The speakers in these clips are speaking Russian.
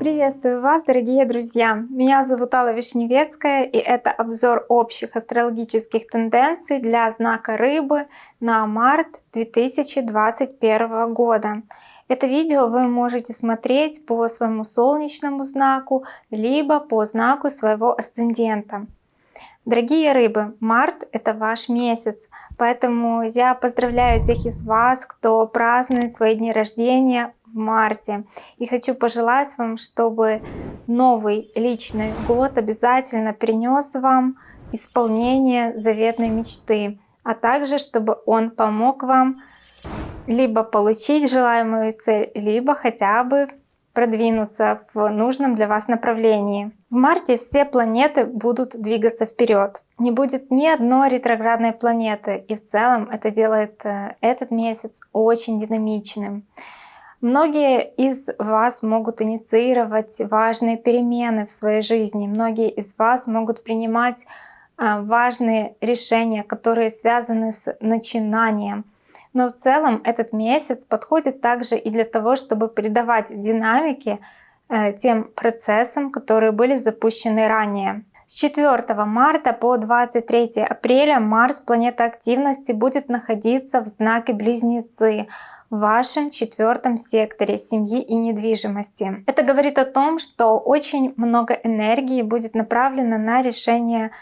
Приветствую вас, дорогие друзья! Меня зовут Алла Вишневецкая, и это обзор общих астрологических тенденций для знака Рыбы на март 2021 года. Это видео вы можете смотреть по своему солнечному знаку, либо по знаку своего асцендента. Дорогие рыбы, март это ваш месяц, поэтому я поздравляю тех из вас, кто празднует свои дни рождения в марте. И хочу пожелать вам, чтобы новый личный год обязательно принес вам исполнение заветной мечты, а также чтобы он помог вам либо получить желаемую цель, либо хотя бы продвинуться в нужном для вас направлении. В марте все планеты будут двигаться вперед. Не будет ни одной ретроградной планеты, и в целом это делает э, этот месяц очень динамичным. Многие из вас могут инициировать важные перемены в своей жизни. Многие из вас могут принимать э, важные решения, которые связаны с начинанием, но в целом этот месяц подходит также и для того, чтобы придавать динамики э, тем процессам, которые были запущены ранее. С 4 марта по 23 апреля Марс, планета активности, будет находиться в знаке Близнецы в вашем четвертом секторе семьи и недвижимости. Это говорит о том, что очень много энергии будет направлено на решение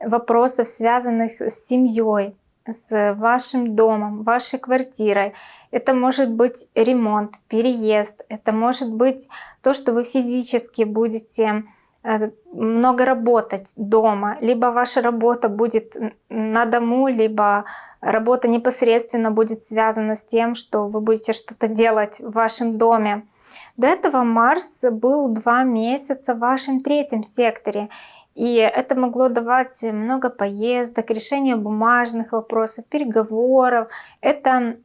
вопросов, связанных с семьей, с вашим домом, вашей квартирой. Это может быть ремонт, переезд, это может быть то, что вы физически будете э, много работать дома, либо ваша работа будет на дому, либо работа непосредственно будет связана с тем, что вы будете что-то делать в вашем доме. До этого Марс был два месяца в вашем третьем секторе, и это могло давать много поездок, решения бумажных вопросов, переговоров. Это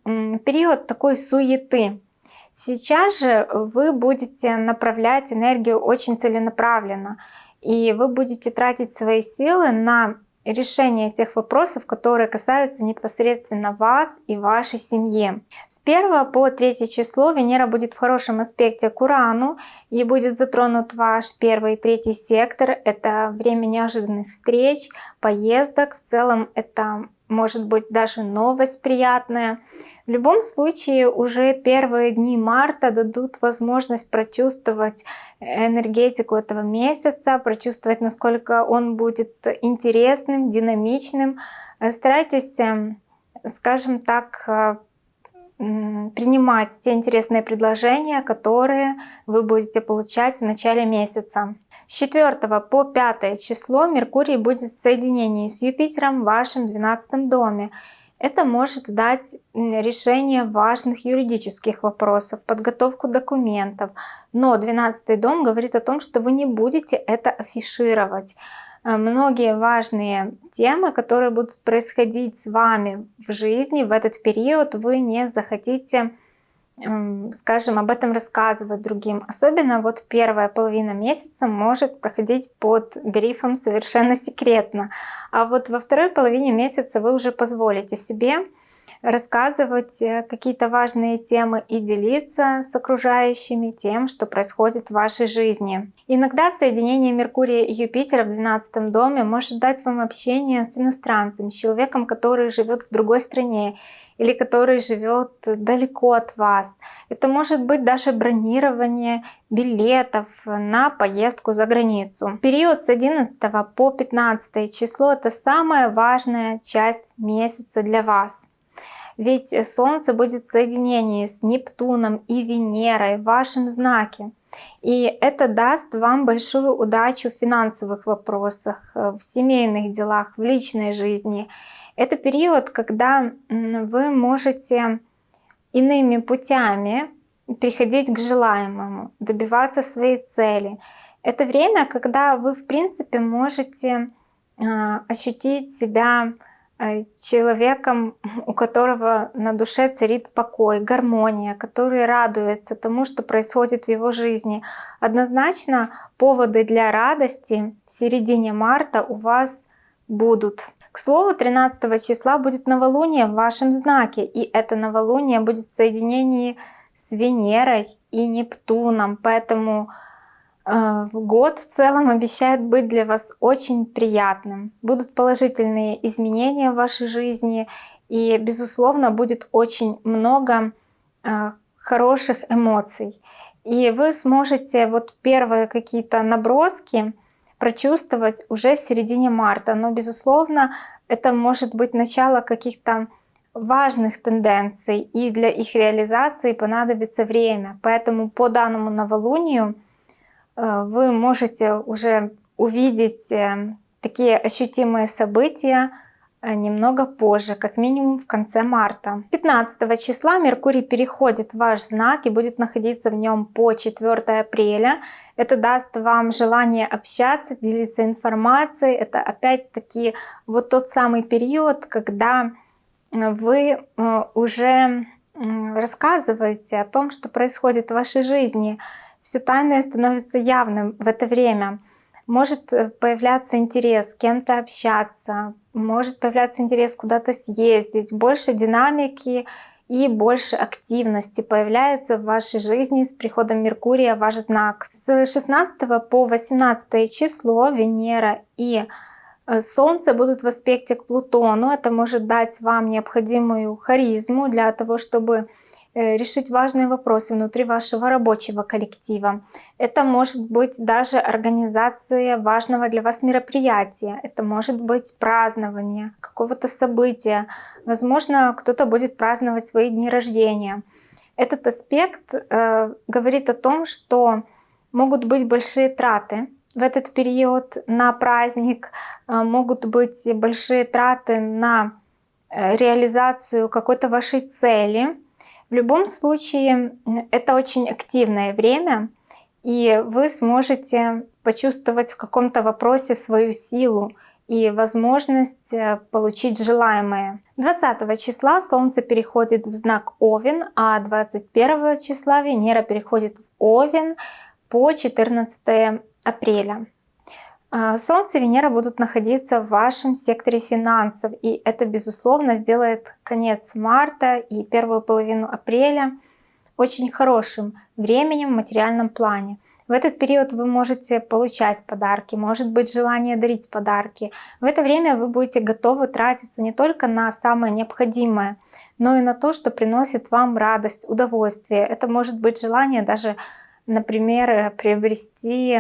период такой суеты. Сейчас же вы будете направлять энергию очень целенаправленно. И вы будете тратить свои силы на решение тех вопросов, которые касаются непосредственно вас и вашей семьи. С 1 по 3 число Венера будет в хорошем аспекте к Урану и будет затронут ваш первый и третий сектор. Это время неожиданных встреч, поездок. В целом это может быть даже новость приятная. В любом случае уже первые дни марта дадут возможность прочувствовать энергетику этого месяца, прочувствовать, насколько он будет интересным, динамичным. Старайтесь, эм, скажем так, э, принимать те интересные предложения, которые вы будете получать в начале месяца. С 4 по 5 число Меркурий будет в соединении с Юпитером в вашем 12 доме. Это может дать решение важных юридических вопросов, подготовку документов. Но 12 дом говорит о том, что вы не будете это афишировать. Э, многие важные темы, которые будут происходить с вами в жизни в этот период, вы не захотите, эм, скажем, об этом рассказывать другим. Особенно вот первая половина месяца может проходить под грифом «совершенно секретно». А вот во второй половине месяца вы уже позволите себе рассказывать э, какие-то важные темы и делиться с окружающими тем, что происходит в вашей жизни. Иногда соединение Меркурия и Юпитера в 12 доме может дать вам общение с иностранцем, с человеком, который живет в другой стране или который живет далеко от вас. Это может быть даже бронирование билетов на поездку за границу. Период с 11 по 15 число это самая важная часть месяца для вас. Ведь Солнце будет в соединении с Нептуном и Венерой в вашем знаке. И это даст вам большую удачу в финансовых вопросах, в семейных делах, в личной жизни. Это период, когда вы можете иными путями приходить к желаемому, добиваться своей цели. Это время, когда вы, в принципе, можете а, ощутить себя Э, человеком, у которого на душе царит покой, гармония, который радуется тому, что происходит в его жизни. Однозначно поводы для радости в середине марта у вас будут. К слову, 13 числа будет новолуние в вашем знаке, и это новолуние будет в соединении с Венерой и Нептуном, поэтому э, год в целом обещает быть для вас очень приятным. Будут положительные изменения в вашей жизни, и, безусловно, будет очень много э, хороших эмоций. И вы сможете вот первые какие-то наброски прочувствовать уже в середине марта. Но, безусловно, это может быть начало каких-то важных тенденций, и для их реализации понадобится время. Поэтому по данному новолунию вы можете уже увидеть э, такие ощутимые события, Э, немного позже, как минимум в конце марта. 15 числа Меркурий переходит в ваш знак и будет находиться в нем по 4 апреля. Это даст вам желание общаться, делиться информацией. Это опять-таки вот тот самый период, когда э, вы э, уже рассказываете о том, что происходит в вашей жизни. Все тайное становится явным в это время может э, появляться интерес с кем-то общаться, может появляться интерес куда-то съездить, больше динамики и больше активности появляется в вашей жизни с приходом Меркурия ваш знак. С 16 по 18 число Венера и э, Солнце будут в аспекте к Плутону. Это может дать вам необходимую харизму для того, чтобы решить важные вопросы внутри вашего рабочего коллектива. Это может быть даже организация важного для вас мероприятия. Это может быть празднование какого-то события. Возможно, кто-то будет праздновать свои дни рождения. Этот аспект э, говорит о том, что могут быть большие траты в этот период на праздник, э, могут быть большие траты на э, реализацию какой-то вашей цели, в любом случае, это очень активное время, и вы сможете почувствовать в каком-то вопросе свою силу и возможность э, получить желаемое. 20 числа Солнце переходит в знак Овен, а 21 числа Венера переходит в Овен по 14 апреля. А, Солнце и Венера будут находиться в вашем секторе финансов, и это, безусловно, сделает конец марта и первую половину апреля очень хорошим временем в материальном плане. В этот период вы можете получать подарки, может быть желание дарить подарки. В это время вы будете готовы тратиться не только на самое необходимое, но и на то, что приносит вам радость, удовольствие. Это может быть желание даже например, приобрести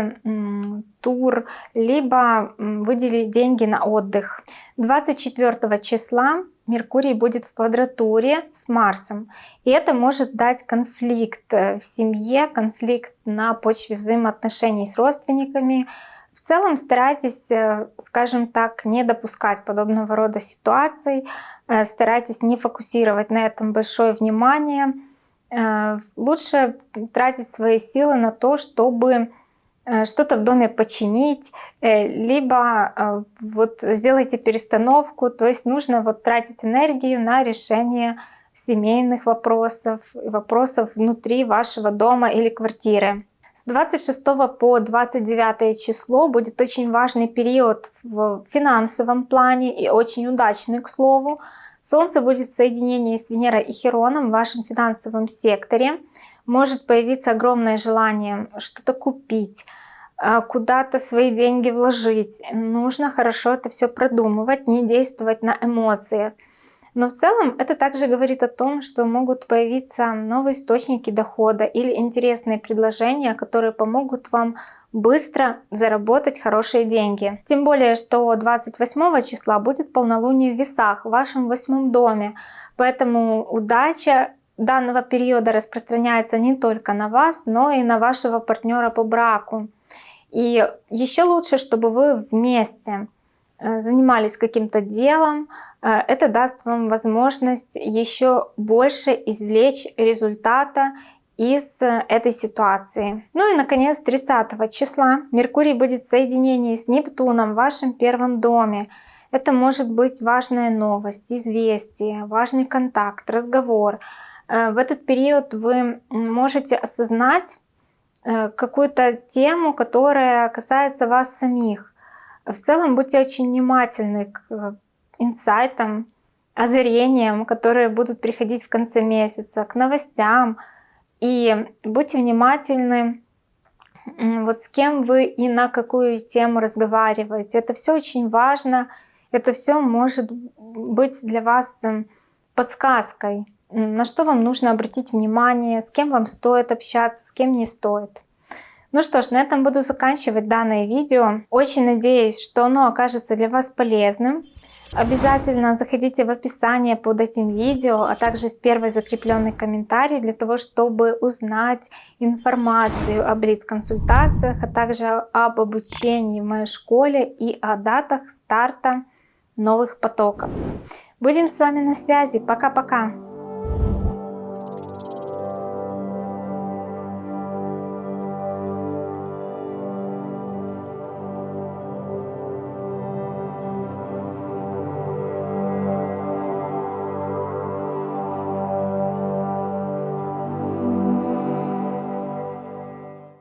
тур, либо выделить деньги на отдых. 24 числа Меркурий будет в квадратуре с Марсом. И это может дать конфликт э, в семье, конфликт на почве взаимоотношений с родственниками. В целом старайтесь, э, скажем так, не допускать подобного рода ситуаций, э, старайтесь не фокусировать на этом большое внимание, Э, лучше тратить свои силы на то, чтобы э, что-то в доме починить, э, либо вот сделайте перестановку, то есть нужно вот тратить энергию на решение семейных вопросов, вопросов внутри вашего дома или квартиры. С 26 по 29 число будет очень важный период в финансовом плане и очень удачный, к слову, Солнце будет в соединении с Венерой и Хероном в вашем финансовом секторе. Может появиться огромное желание что-то купить, а, куда-то свои деньги вложить. Нужно хорошо это все продумывать, не действовать на эмоциях. Но в целом это также говорит о том, что могут появиться новые источники дохода или интересные предложения, которые помогут вам быстро заработать хорошие деньги. Тем более, что 28 числа будет полнолуние в весах в вашем восьмом доме. Поэтому удача данного периода распространяется не только на вас, но и на вашего партнера по браку. И еще лучше, чтобы вы вместе занимались каким-то делом, э, это даст вам возможность еще больше извлечь результата из э, этой ситуации. Ну и наконец 30 числа Меркурий будет в соединении с Нептуном в вашем первом доме. Это может быть важная новость, известие, важный контакт, разговор. Э, в этот период вы можете осознать э, какую-то тему, которая касается вас самих. В целом будьте очень внимательны к инсайтам, озарениям, которые будут приходить в конце месяца, к новостям. И будьте внимательны, вот с кем вы и на какую тему разговариваете. Это все очень важно. Это все может быть для вас подсказкой, на что вам нужно обратить внимание, с кем вам стоит общаться, с кем не стоит. Ну что ж, на этом буду заканчивать данное видео. Очень надеюсь, что оно окажется для вас полезным. Обязательно заходите в описание под этим видео, а также в первый закрепленный комментарий для того, чтобы узнать информацию о блиц-консультациях, а также об обучении в моей школе и о датах старта новых потоков. Будем с вами на связи. Пока-пока!